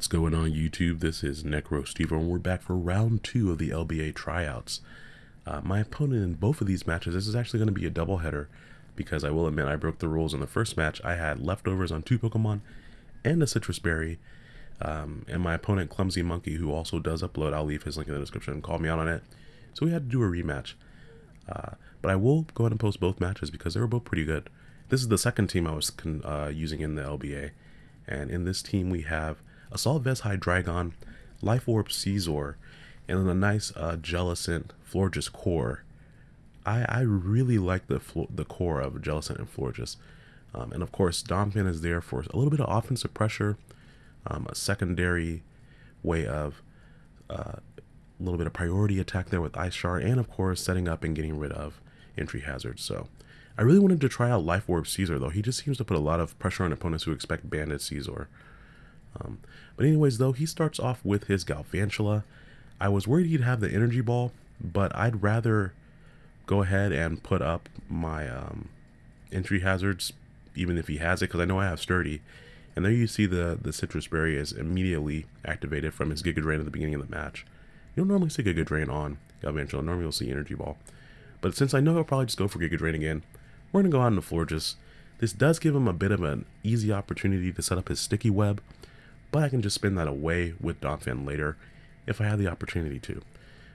What's going on YouTube? This is Necro Steve and we're back for round two of the LBA tryouts. Uh, my opponent in both of these matches, this is actually going to be a doubleheader because I will admit I broke the rules in the first match. I had leftovers on two Pokemon and a Sitrus Berry. Um, and my opponent, Clumsy Monkey, who also does upload, I'll leave his link in the description, call me out on it. So we had to do a rematch. Uh, but I will go ahead and post both matches because they were both pretty good. This is the second team I was uh, using in the LBA. And in this team we have Assault Vest Hydreigon, Life Orb Scizor, and then a nice uh, Jellicent Florges core. I, I really like the the core of Jellicent and Florges. Um, and of course, Donphan is there for a little bit of offensive pressure, um, a secondary way of uh, a little bit of priority attack there with Ice Shard, and of course, setting up and getting rid of entry hazards. So I really wanted to try out Life Orb Scizor, though. He just seems to put a lot of pressure on opponents who expect Banded Scizor. Um, but anyways, though, he starts off with his Galvantula. I was worried he'd have the Energy Ball, but I'd rather go ahead and put up my um, entry hazards, even if he has it, because I know I have Sturdy. And there you see the, the Sitrus Berry is immediately activated from his Giga Drain at the beginning of the match. You don't normally see Giga Drain on Galvantula, normally you'll see Energy Ball. But since I know he'll probably just go for Giga Drain again, we're going to go out into Florges. This does give him a bit of an easy opportunity to set up his Sticky Web, but I can just spin that away with Donphan later if I have the opportunity to.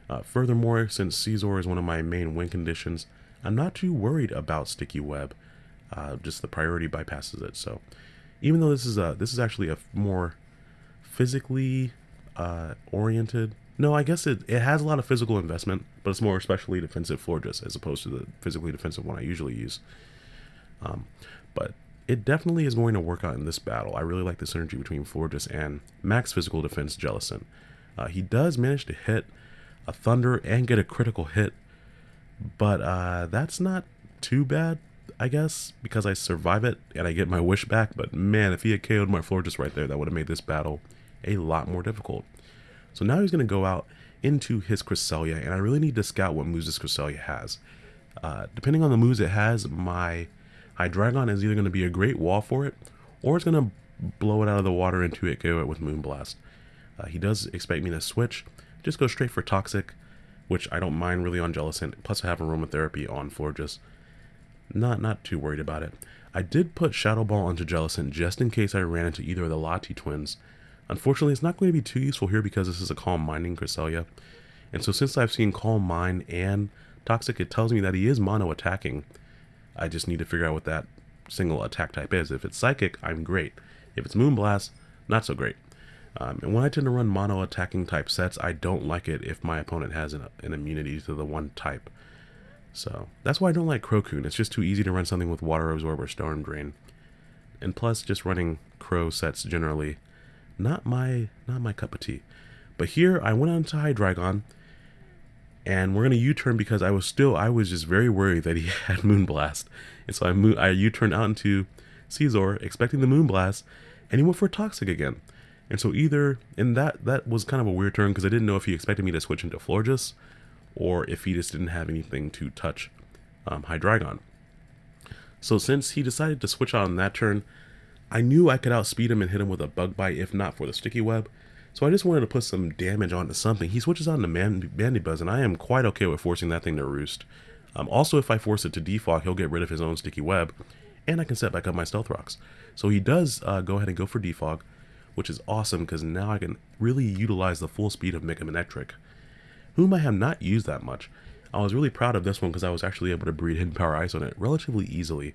Uh, furthermore, since Scizor is one of my main win conditions, I'm not too worried about Sticky Web. Uh, just the priority bypasses it. So even though this is a this is actually a more physically uh, oriented. No, I guess it, it has a lot of physical investment, but it's more especially defensive Florges as opposed to the physically defensive one I usually use. Um, but it definitely is going to work out in this battle. I really like the synergy between Florges and max physical defense Jellicent. Uh, he does manage to hit a Thunder and get a critical hit, but uh, that's not too bad, I guess, because I survive it and I get my wish back. But man, if he had KO'd my Florges right there, that would have made this battle a lot more difficult. So now he's going to go out into his Cresselia, and I really need to scout what moves this Cresselia has. Uh, depending on the moves it has, my Hydreigon is either going to be a great wall for it, or it's going to blow it out of the water into it, KO it with Moonblast. Uh, he does expect me to switch, just go straight for Toxic, which I don't mind really on Jellicent, plus I have Aromatherapy on Florges. Not, not too worried about it. I did put Shadow Ball onto Jellicent just in case I ran into either of the Lati twins. Unfortunately, it's not going to be too useful here because this is a Calm Minding Cresselia. And so since I've seen Calm Mind and Toxic, it tells me that he is mono attacking. I just need to figure out what that single attack type is. If it's Psychic, I'm great. If it's Moonblast, not so great. Um, and when I tend to run mono attacking type sets, I don't like it if my opponent has an, an immunity to the one type. So that's why I don't like CroCune. It's just too easy to run something with Water Absorb or Storm Drain. And plus, just running Crow sets generally, not my not my cup of tea. But here, I went on to Hydreigon, and we're gonna U-turn because I was still I was just very worried that he had Moonblast, and so I mo I U-turned out into Scizor expecting the Moonblast, and he went for Toxic again. And so either and that that was kind of a weird turn because I didn't know if he expected me to switch into Florges, or if he just didn't have anything to touch um, Hydreigon. So since he decided to switch out on that turn, I knew I could outspeed him and hit him with a Bug Bite if not for the Sticky Web. So I just wanted to put some damage onto something. He switches on to Man Mandibuzz, and I am quite okay with forcing that thing to roost. Um, also, if I force it to defog, he'll get rid of his own Sticky Web, and I can set back up my Stealth Rocks. So he does uh, go ahead and go for defog, which is awesome because now I can really utilize the full speed of Mega Manectric, whom I have not used that much. I was really proud of this one because I was actually able to breed Hidden Power Ice on it relatively easily.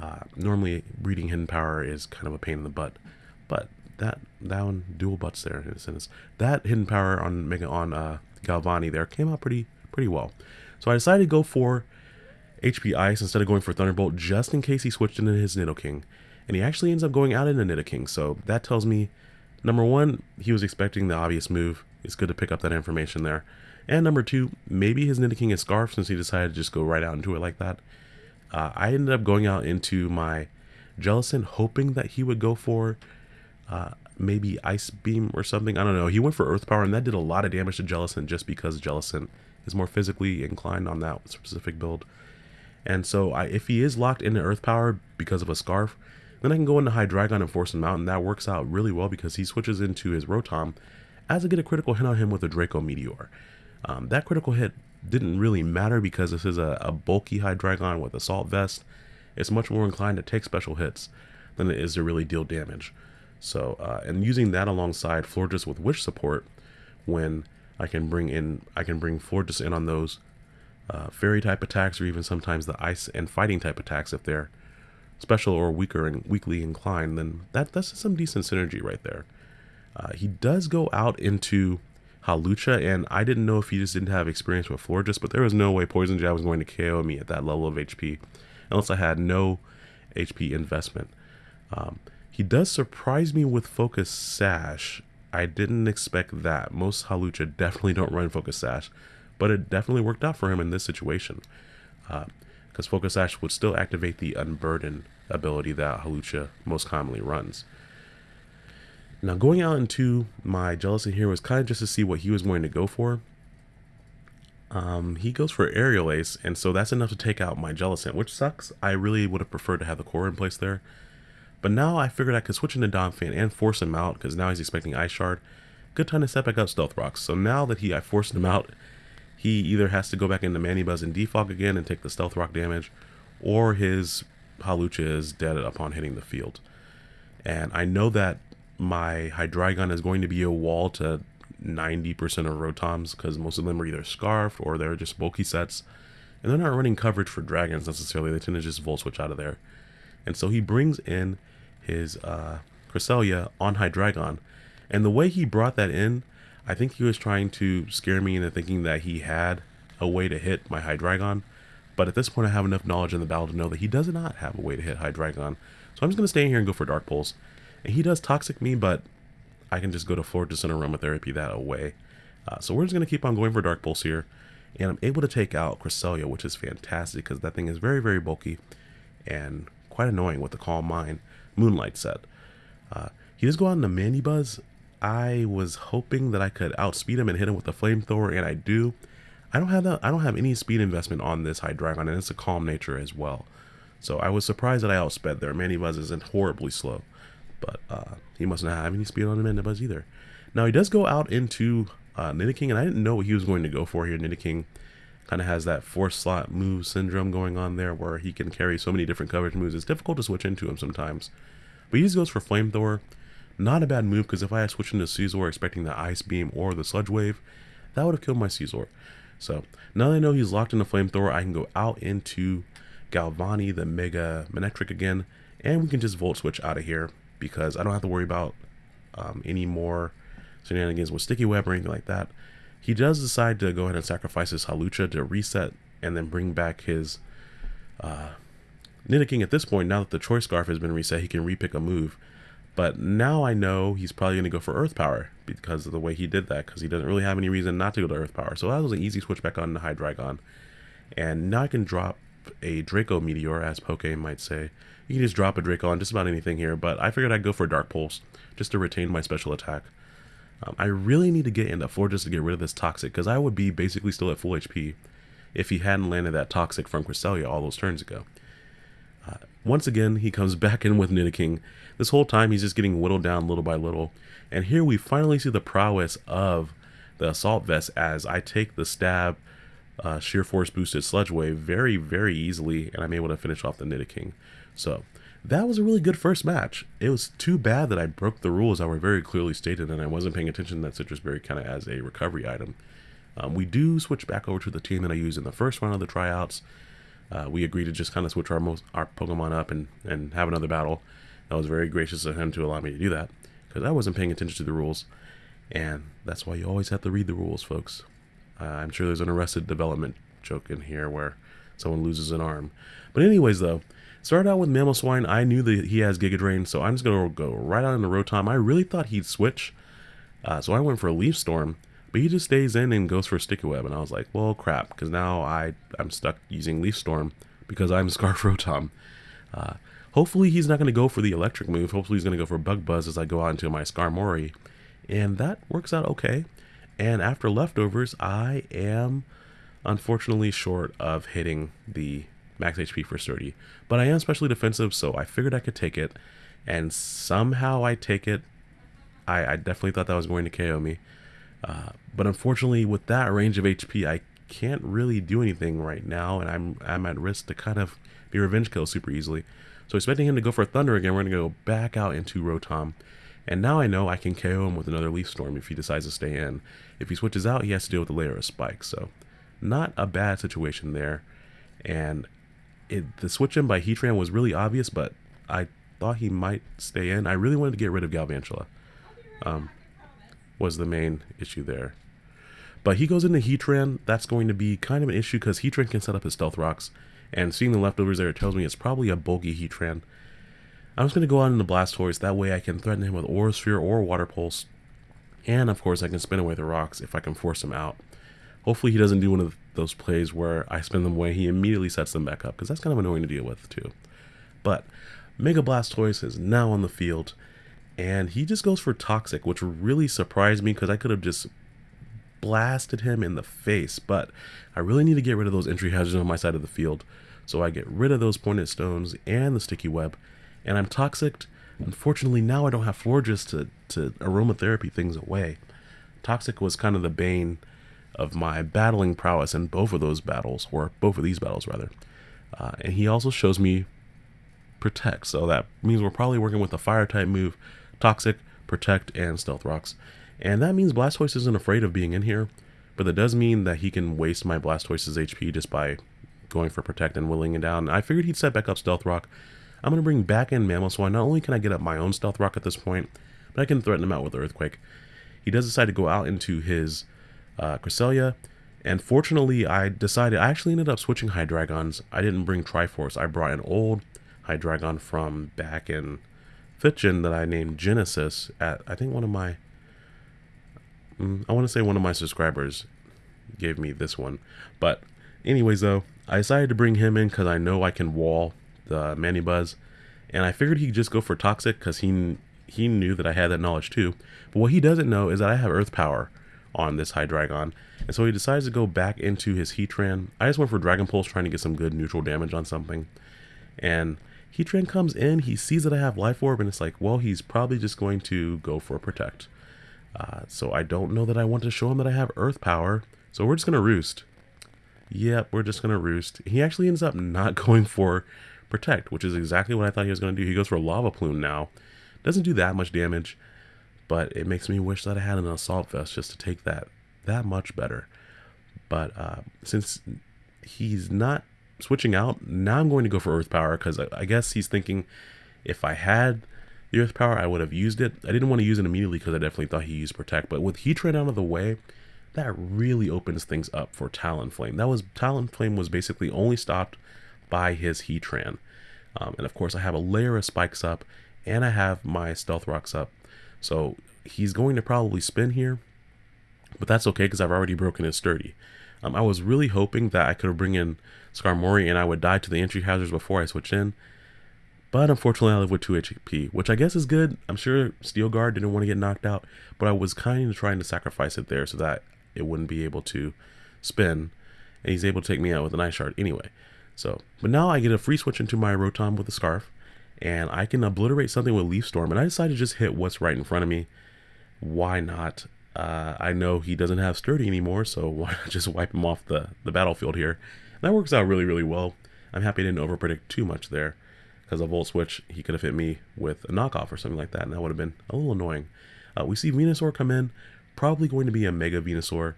Uh, normally, breeding Hidden Power is kind of a pain in the butt, but that that one dual butts there in a sense. That hidden power on Mega on uh, Galvani there came out pretty pretty well. So I decided to go for HP Ice instead of going for Thunderbolt just in case he switched into his Nidoking. And he actually ends up going out into Nidoking. So that tells me, number one, he was expecting the obvious move. It's good to pick up that information there. And number two, maybe his Nidoking is Scarf since he decided to just go right out into it like that. Uh, I ended up going out into my Jellicent hoping that he would go for uh, maybe Ice Beam or something. I don't know. He went for Earth Power, and that did a lot of damage to Jellicent just because Jellicent is more physically inclined on that specific build. And so I, if he is locked into Earth Power because of a Scarf, Then I can go into Hydreigon and force him out, and that works out really well because he switches into his Rotom as I get a critical hit on him with a Draco Meteor. Um, that critical hit didn't really matter because this is a, a bulky Hydreigon with Assault Vest. It's much more inclined to take special hits than it is to really deal damage. So, uh, and using that alongside Florges with Wish support, when I can bring in, I can bring Florges in on those uh, fairy type attacks or even sometimes the ice and fighting type attacks if they're special or weaker and weakly inclined, then that that's some decent synergy right there. Uh, he does go out into Hawlucha, and I didn't know if he just didn't have experience with Florges, but there was no way Poison Jab was going to KO me at that level of HP, unless I had no HP investment. Um, he does surprise me with Focus Sash. I didn't expect that. Most Hawlucha definitely don't run Focus Sash, but it definitely worked out for him in this situation. Because uh, Focus Sash would still activate the Unburden ability that Hawlucha most commonly runs. Now going out into my Jellicent here was kind of just to see what he was going to go for. Um, he goes for Aerial Ace, and so that's enough to take out my Jellicent, which sucks. I really would have preferred to have the core in place there. But now I figured I could switch into Donphan and force him out, because now he's expecting Ice Shard. Good time to set back up Stealth Rocks. So now that he I forced him out, he either has to go back into Mandibuzz and Defog again and take the Stealth Rock damage, or his Hawlucha is dead upon hitting the field. And I know that my Hydreigon is going to be a wall to 90% of Rotoms because most of them are either Scarfed or they're just bulky sets. And they're not running coverage for Dragons necessarily. They tend to just Volt Switch out of there. And so he brings in his uh, Cresselia on Hydreigon. And the way he brought that in, I think he was trying to scare me into thinking that he had a way to hit my Hydreigon. But at this point, I have enough knowledge in the battle to know that he does not have a way to hit Hydreigon. So I'm just going to stay here and go for Dark Pulse. And he does Toxic me, but I can just go to Florges and Aromatherapy that away. Uh, so we're just going to keep on going for Dark Pulse here. And I'm able to take out Cresselia, which is fantastic because that thing is very, very bulky and quite annoying with the Calm Mind Moonlight set. Uh, he does go out into Mandibuzz. I was hoping that I could outspeed him and hit him with a flamethrower, and I do. I don't have that. I don't have any speed investment on this Hydreigon, and it's a calm nature as well. So I was surprised that I outsped there. Mandibuzz isn't horribly slow, but uh, he must not have any speed on the Mandibuzz either. Now he does go out into uh, Nidoking, and I didn't know what he was going to go for here. Nidoking kind of has that four slot move syndrome going on there where he can carry so many different coverage moves. It's difficult to switch into him sometimes. But he just goes for Flamethrower. Not a bad move because if I had switched into Scizor expecting the Ice Beam or the Sludge Wave, that would have killed my Scizor. So now that I know he's locked in the Flamethrower, I can go out into Galvani, the Mega Manectric again, and we can just Volt Switch out of here because I don't have to worry about um, any more shenanigans with Sticky Web or anything like that. He does decide to go ahead and sacrifice his Hawlucha to reset and then bring back his uh, at this point. Now that the Choice Scarf has been reset, he can repick a move. But now I know he's probably going to go for Earth Power because of the way he did that, because he doesn't really have any reason not to go to Earth Power. So that was an easy switch back on the Hydreigon. And now I can drop a Draco Meteor, as Poke might say. You can just drop a Draco on just about anything here, but I figured I'd go for Dark Pulse, just to retain my special attack. Um, I really need to get into Florges to get rid of this Toxic, because I would be basically still at full HP if he hadn't landed that Toxic from Cresselia all those turns ago. Uh, once again, he comes back in with Nidoking. This whole time, he's just getting whittled down little by little. And here we finally see the prowess of the Assault Vest as I take the stab uh, Sheer Force boosted Sludge Wave very, very easily, and I'm able to finish off the Nidoking. So, that was a really good first match. It was too bad that I broke the rules that were very clearly stated and I wasn't paying attention to that Sitrus Berry kind of as a recovery item. Um, we do switch back over to the team that I used in the first round of the tryouts. Uh, we agreed to just kind of switch our most our Pokemon up and, and have another battle. That was very gracious of him to allow me to do that because I wasn't paying attention to the rules. And that's why you always have to read the rules, folks. Uh, I'm sure there's an Arrested Development joke in here where someone loses an arm. But anyways, though, Started out with Mamoswine. I knew that he has Giga Drain, so I'm just going to go right on into Rotom. I really thought he'd switch, uh, so I went for a Leaf Storm, but he just stays in and goes for Sticky Web, and I was like, well, crap, because now I, I'm stuck using Leaf Storm because I'm Scarf Rotom. Uh, hopefully he's not going to go for the electric move. Hopefully he's going to go for Bug Buzz as I go out into my Skarmory, and that works out okay. And after leftovers, I am unfortunately short of hitting the max HP for sturdy. But I am specially defensive, so I figured I could take it. and somehow I take it. I, I definitely thought that was going to KO me. Uh, but unfortunately, with that range of HP, I can't really do anything right now, and I'm I'm at risk to kind of be revenge kill super easily. So expecting him to go for Thunder again, we're going to go back out into Rotom. And now I know I can KO him with another Leaf Storm if he decides to stay in. If he switches out, he has to deal with a layer of spikes. So not a bad situation there. And it, the switch in by Heatran was really obvious, but I thought he might stay in. I really wanted to get rid of Galvantula. Um, was the main issue there. But he goes into Heatran. That's going to be kind of an issue because Heatran can set up his Stealth Rocks. And seeing the leftovers there, it tells me it's probably a bulky Heatran. I'm just going to go out into Blastoise. That way I can threaten him with Aura Sphere or Water Pulse. And of course I can spin away the rocks if I can force him out. Hopefully he doesn't do one of those plays where I spin them away, he immediately sets them back up, because that's kind of annoying to deal with too. But Mega Blastoise is now on the field, and he just goes for Toxic, which really surprised me because I could have just blasted him in the face, but I really need to get rid of those entry hazards on my side of the field. So I get rid of those pointed stones and the sticky web, and I'm toxic. Unfortunately, now I don't have Florges to, to aromatherapy things away. Toxic was kind of the bane of my battling prowess in both of those battles, or both of these battles rather. Uh, and he also shows me Protect, so that means we're probably working with a fire type move, Toxic, Protect, and Stealth Rocks. And that means Blastoise isn't afraid of being in here, but that does mean that he can waste my Blastoise's HP just by going for Protect and willing it down. I figured he'd set back up Stealth Rock. I'm going to bring back in Mamoswine. Not only can I get up my own Stealth Rock at this point, but I can threaten him out with Earthquake. He does decide to go out into his uh, Cresselia, and fortunately I decided, I actually ended up switching Hydreigons. I didn't bring Triforce. I brought an old Hydreigon from back in 5th Gen that I named Genesis at, I think one of my, mm, I want to say one of my subscribers gave me this one. But anyways though, I decided to bring him in because I know I can wall the Mandibuzz. And I figured he'd just go for Toxic because he, he knew that I had that knowledge too. But what he doesn't know is that I have Earth Power on this Hydreigon. And so he decides to go back into his Heatran. I just went for Dragon Pulse trying to get some good neutral damage on something. And Heatran comes in, he sees that I have Life Orb, and it's like, well, he's probably just going to go for Protect. Uh, so I don't know that I want to show him that I have Earth Power. So we're just going to Roost. Yep, we're just going to Roost. He actually ends up not going for Protect, which is exactly what I thought he was going to do. He goes for Lava Plume now. Doesn't do that much damage but it makes me wish that I had an assault vest just to take that that much better. But uh, since he's not switching out, now I'm going to go for Earth Power because I, I, guess he's thinking if I had the Earth Power, I would have used it. I didn't want to use it immediately because I definitely thought he used Protect. But with Heatran out of the way, that really opens things up for Talonflame. That was Talonflame was basically only stopped by his Heatran. Um, and of course, I have a layer of spikes up, and I have my Stealth Rocks up. So he's going to probably spin here, but that's okay because I've already broken his sturdy. Um, I was really hoping that I could bring in Skarmory and I would die to the entry hazards before I switch in. But unfortunately, I live with 2 HP, which I guess is good. I'm sure Steel Guard didn't want to get knocked out, but I was kind of trying to sacrifice it there so that it wouldn't be able to spin. And he's able to take me out with an Ice Shard anyway. So, but now I get a free switch into my Rotom with a Scarf and I can obliterate something with Leaf Storm. And I decided to just hit what's right in front of me. Why not? Uh, I know he doesn't have Sturdy anymore, so why not just wipe him off the, the battlefield here? That works out really, really well. I'm happy I didn't overpredict too much there. Because a Volt Switch, he could have hit me with a knockoff or something like that, and that would have been a little annoying. Uh, we see Venusaur come in, probably going to be a Mega Venusaur,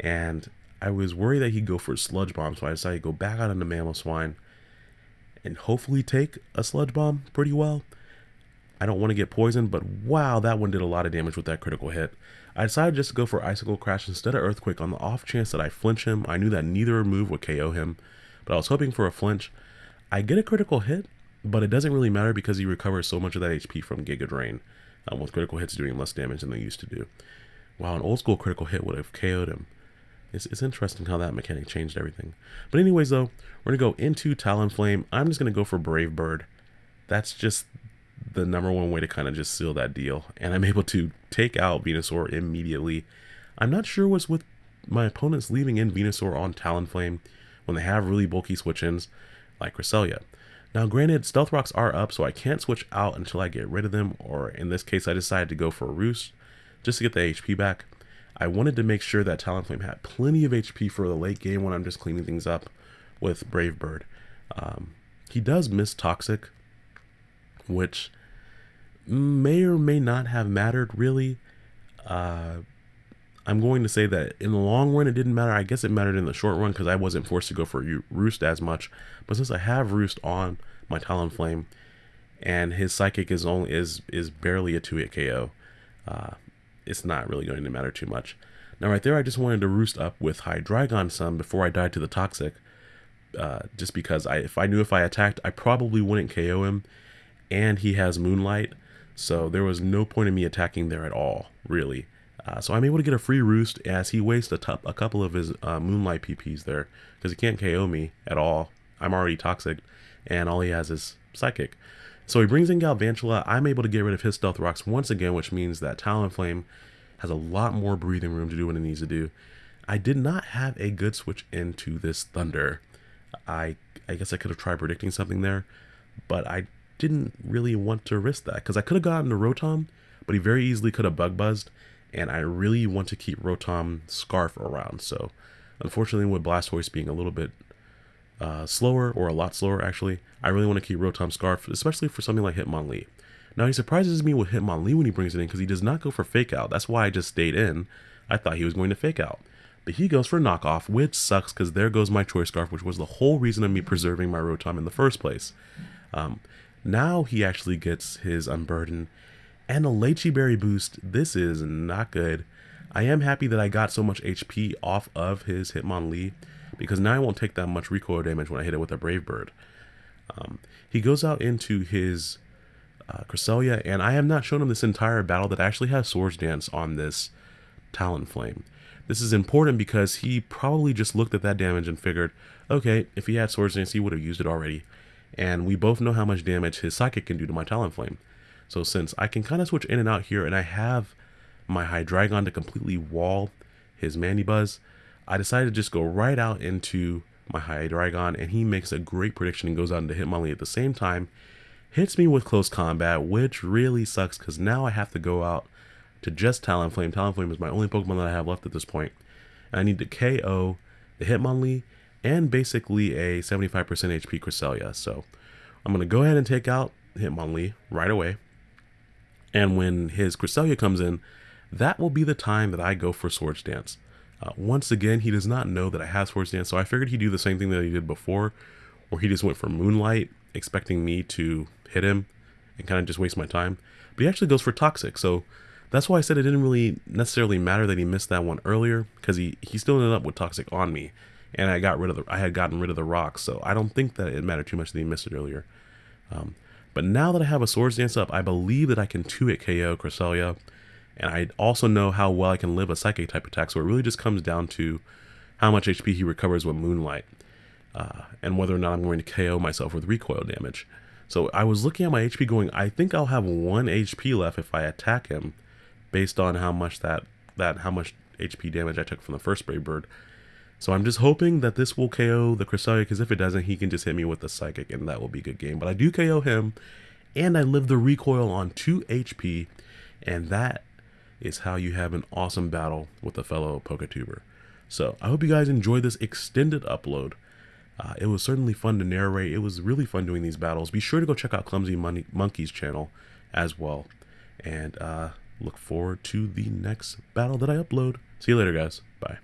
and I was worried that he'd go for Sludge Bomb, so I decided to go back out into Mamoswine and hopefully take a sludge bomb pretty well. I don't want to get poisoned, but wow, that one did a lot of damage with that critical hit. I decided just to go for Icicle Crash instead of Earthquake on the off chance that I flinch him. I knew that neither move would KO him, but I was hoping for a flinch. I get a critical hit, but it doesn't really matter because he recovers so much of that HP from Giga Drain, um, with critical hits doing less damage than they used to do. Wow, an old school critical hit would have KO'd him. It's, it's interesting how that mechanic changed everything. But anyways, though, we're going to go into Talonflame. I'm just going to go for Brave Bird. That's just the number one way to kind of just seal that deal. And I'm able to take out Venusaur immediately. I'm not sure what's with my opponents leaving in Venusaur on Talonflame when they have really bulky switch-ins like Cresselia. Now, granted, Stealth Rocks are up, so I can't switch out until I get rid of them, or in this case, I decided to go for a Roost just to get the HP back. I wanted to make sure that Talonflame had plenty of HP for the late game when I'm just cleaning things up with Brave Bird. Um, he does miss Toxic, which may or may not have mattered really. Uh, I'm going to say that in the long run, it didn't matter. I guess it mattered in the short run because I wasn't forced to go for Roost as much. But since I have Roost on my Talonflame, and his Psychic is only is is barely a two hit KO, uh, it's not really going to matter too much. Now, right there, I just wanted to Roost up with Hydreigon some before I died to the Toxic, uh, just because I if I knew if I attacked, I probably wouldn't KO him, and he has Moonlight, so there was no point in me attacking there at all, really. Uh, so I'm able to get a free roost as he wastes a, a couple of his uh, Moonlight PPs there because he can't KO me at all. I'm already toxic and all he has is Psychic. So he brings in Galvantula. I'm able to get rid of his Stealth Rocks once again, which means that Talonflame has a lot more breathing room to do what it needs to do. I did not have a good switch into this Thunder. I I guess I could have tried predicting something there, but I didn't really want to risk that because I could have gotten a Rotom, but he very easily could have Bug Buzzed and I really want to keep Rotom Scarf around. So, unfortunately, with Blastoise being a little bit uh, slower, or a lot slower actually, I really want to keep Rotom Scarf, especially for something like Hitmonlee. Now, he surprises me with Hitmonlee when he brings it in because he does not go for Fake Out. That's why I just stayed in. I thought he was going to Fake Out. But he goes for Knockoff, which sucks because there goes my Choice Scarf, which was the whole reason of me preserving my Rotom in the first place. Um, now he actually gets his Unburden and a Liechi Berry boost. This is not good. I am happy that I got so much HP off of his Hitmonlee because now I won't take that much recoil damage when I hit it with a Brave Bird. Um, he goes out into his uh, Cresselia, and I have not shown him this entire battle that actually has Swords Dance on this Talonflame. This is important because he probably just looked at that damage and figured, okay, if he had Swords Dance, he would have used it already. And we both know how much damage his Psychic can do to my Talonflame. So since I can kind of switch in and out here and I have my Hydreigon to completely wall his Mandibuzz, I decided to just go right out into my Hydreigon and he makes a great prediction and goes out into Hitmonlee at the same time, hits me with close combat, which really sucks because now I have to go out to just Talonflame. Talonflame is my only Pokemon that I have left at this point. And I need to KO the Hitmonlee and basically a 75% HP Cresselia. So I'm going to go ahead and take out Hitmonlee right away. And when his Cresselia comes in, that will be the time that I go for Swords Dance. Uh, once again, he does not know that I have Swords Dance, so I figured he'd do the same thing that he did before, where he just went for Moonlight, expecting me to hit him and kind of just waste my time. But he actually goes for Toxic, so that's why I said it didn't really necessarily matter that he missed that one earlier, because he, he still ended up with Toxic on me, and I got rid of the I had gotten rid of the rocks, so I don't think that it mattered too much that he missed it earlier. Um, but now that I have a Swords Dance up, I believe that I can 2-hit KO Cresselia. And I also know how well I can live a Psychic type attack. So it really just comes down to how much HP he recovers with Moonlight. Uh, and whether or not I'm going to KO myself with recoil damage. So I was looking at my HP going, I think I'll have 1 HP left if I attack him. Based on how much that, that how much HP damage I took from the first Brave Bird. So I'm just hoping that this will KO the Cresselia, because if it doesn't, he can just hit me with the Psychic, and that will be a good game. But I do KO him, and I live the recoil on 2 HP, and that is how you have an awesome battle with a fellow Poketuber. So I hope you guys enjoyed this extended upload. Uh, it was certainly fun to narrate. It was really fun doing these battles. Be sure to go check out Clumsy Mon Monkey's channel as well. And uh, look forward to the next battle that I upload. See you later, guys. Bye.